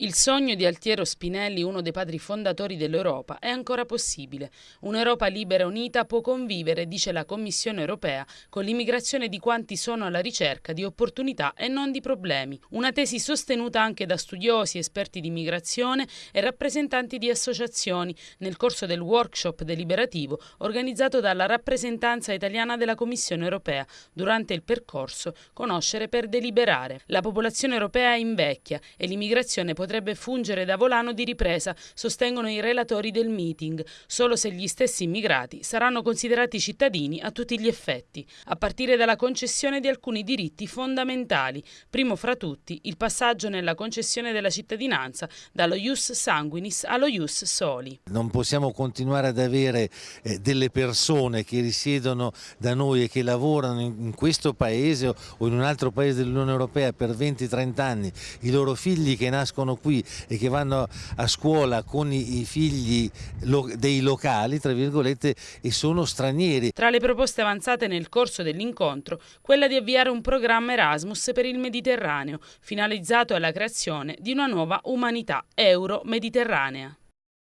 Il sogno di Altiero Spinelli, uno dei padri fondatori dell'Europa, è ancora possibile. Un'Europa libera e unita può convivere, dice la Commissione europea, con l'immigrazione di quanti sono alla ricerca di opportunità e non di problemi. Una tesi sostenuta anche da studiosi, esperti di immigrazione e rappresentanti di associazioni nel corso del workshop deliberativo organizzato dalla rappresentanza italiana della Commissione europea durante il percorso Conoscere per deliberare. La popolazione europea invecchia e l'immigrazione potrebbe potrebbe fungere da volano di ripresa, sostengono i relatori del meeting, solo se gli stessi immigrati saranno considerati cittadini a tutti gli effetti, a partire dalla concessione di alcuni diritti fondamentali, primo fra tutti il passaggio nella concessione della cittadinanza dallo ius sanguinis allo ius soli. Non possiamo continuare ad avere eh, delle persone che risiedono da noi e che lavorano in, in questo paese o in un altro paese dell'Unione Europea per 20-30 anni, i loro figli che nascono qui e che vanno a scuola con i figli dei locali, tra virgolette, e sono stranieri. Tra le proposte avanzate nel corso dell'incontro, quella di avviare un programma Erasmus per il Mediterraneo, finalizzato alla creazione di una nuova umanità euro-mediterranea.